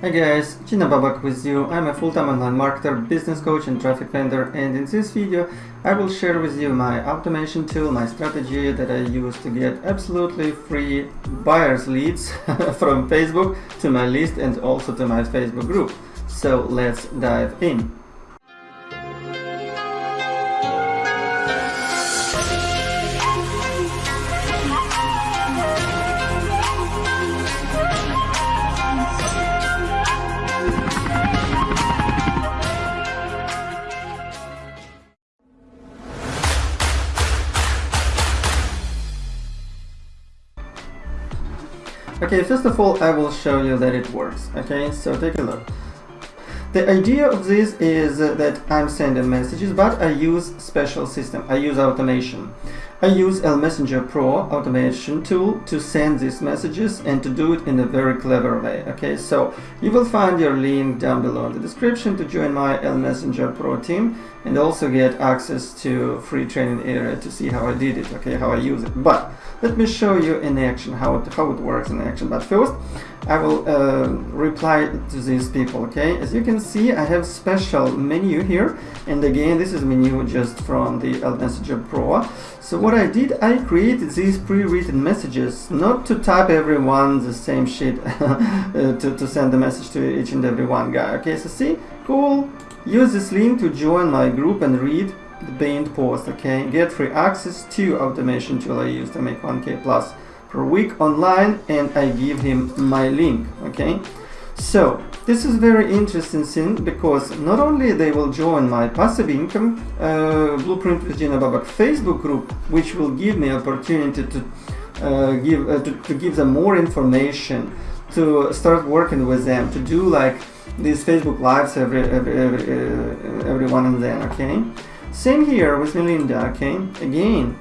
Hi guys, Gina Babak with you. I'm a full-time online marketer, business coach and traffic vendor and in this video I will share with you my automation tool, my strategy that I use to get absolutely free buyers leads from Facebook to my list and also to my Facebook group. So let's dive in. Okay, first of all, I will show you that it works. Okay, so take a look. The idea of this is that I'm sending messages, but I use special system. I use automation. I use L Messenger Pro automation tool to send these messages and to do it in a very clever way. Okay, so you will find your link down below in the description to join my L Messenger Pro team and also get access to free training area to see how I did it, okay, how I use it. But let me show you in action how it, how it works in action. But first, I will uh, reply to these people, okay? As you can see, I have special menu here. And again, this is menu just from the L Messenger Pro. So what I did, I created these pre-written messages, not to type everyone the same shit uh, to, to send the message to each and every one guy. Okay, so see, cool. Use this link to join my group and read the pinned post. Okay, get free access to automation tool I use to make 1k plus per week online, and I give him my link. Okay. So this is very interesting thing because not only they will join my passive income uh, Blueprint with Gina Babak Facebook group, which will give me opportunity to uh, give uh, to, to, give them more information, to start working with them, to do like these Facebook lives every every every, uh, every one and then. Okay, same here with Melinda. Okay, again.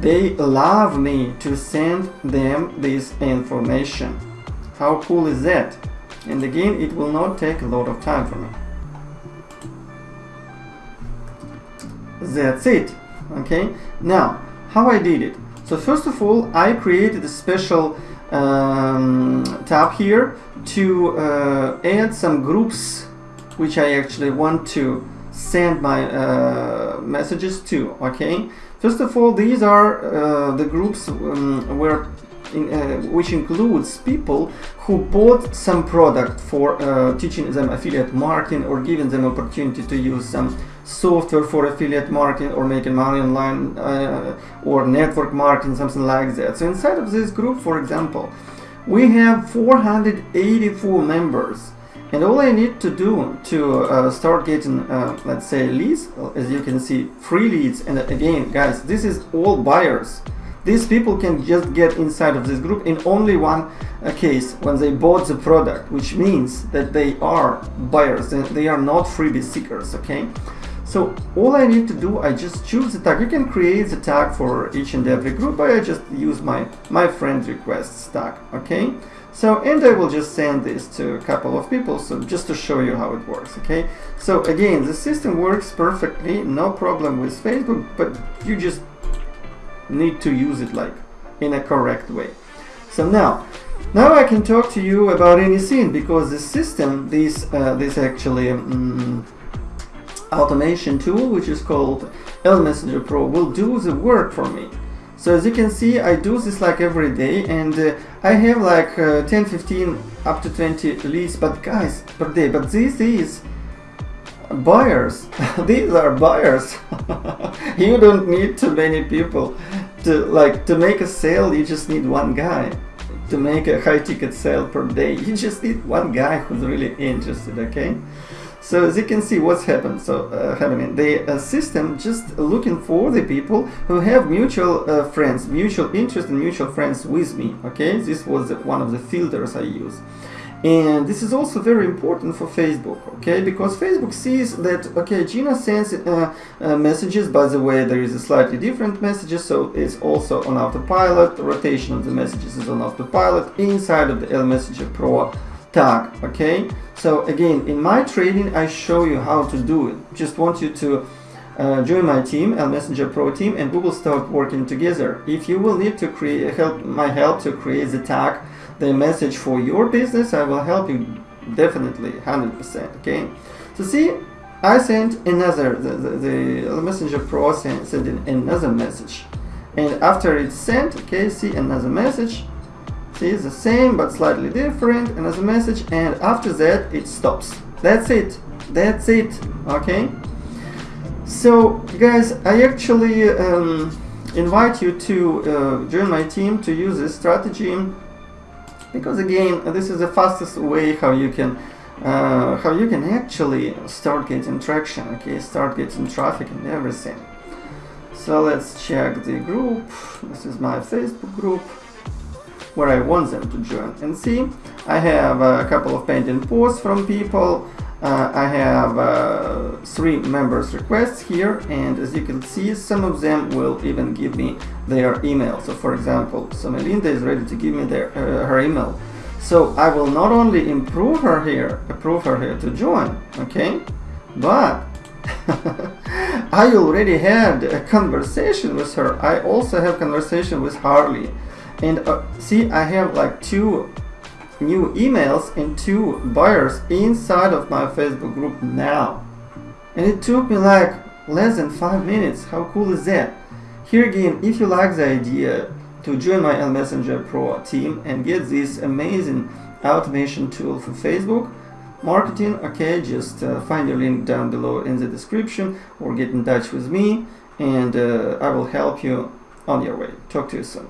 They love me to send them this information. How cool is that? And again it will not take a lot of time for me. That's it. Okay. Now how I did it. So first of all I created a special um, tab here to uh, add some groups which I actually want to send my uh, messages to. Okay. First of all these are uh, the groups um, where in, uh, which includes people who bought some product for uh, teaching them affiliate marketing or giving them opportunity to use some software for affiliate marketing or making money online uh, or network marketing something like that. So inside of this group for example we have 484 members. And all I need to do to uh, start getting uh, let's say leads as you can see free leads. And again guys this is all buyers these people can just get inside of this group in only one uh, case when they bought the product, which means that they are buyers and they are not freebie seekers, okay? So all I need to do, I just choose the tag. You can create the tag for each and every group, but I just use my, my friend requests tag, okay? So, and I will just send this to a couple of people, so just to show you how it works, okay? So again, the system works perfectly, no problem with Facebook, but you just need to use it like in a correct way. So now, now I can talk to you about any scene because the system, this uh, this actually um, automation tool, which is called L Messenger Pro, will do the work for me. So as you can see, I do this like every day, and uh, I have like uh, 10, 15, up to 20 leads, but guys, per day. But this is buyers. These are buyers. you don't need too many people to like to make a sale you just need one guy to make a high ticket sale per day. You just need one guy who's really interested okay? So as you can see what's happened so uh, happening. The uh, system just looking for the people who have mutual uh, friends mutual interest and mutual friends with me okay? This was one of the filters I use and this is also very important for Facebook okay? Because Facebook sees that okay Gina sends uh, uh, messages. By the way there is a slightly different messages so it's also on autopilot. The rotation of the messages is on autopilot inside of the L Messenger Pro tag okay? So again in my training I show you how to do it. Just want you to uh, join my team, L Messenger Pro team, and we will start working together. If you will need to create help, my help to create the tag, the message for your business, I will help you definitely, 100%. Okay. So see, I sent another the, the, the Messenger Pro sent, sent another message, and after it's sent, okay, see another message. See, the same but slightly different, another message, and after that it stops. That's it. That's it. Okay. So, guys, I actually um, invite you to uh, join my team to use this strategy because again, this is the fastest way how you can uh, how you can actually start getting traction. Okay, start getting traffic and everything. So let's check the group. This is my Facebook group where I want them to join and see. I have a couple of pending posts from people uh, three members requests here and as you can see some of them will even give me their email. So for example so Melinda is ready to give me their, uh, her email. So I will not only improve her here approve her here to join okay? But I already had a conversation with her. I also have conversation with Harley. And uh, see I have like two new emails and two buyers inside of my Facebook group now. And it took me like less than 5 minutes. How cool is that? Here again, if you like the idea to join my Messenger Pro team and get this amazing automation tool for Facebook marketing, okay, just uh, find your link down below in the description or get in touch with me and uh, I will help you on your way. Talk to you soon.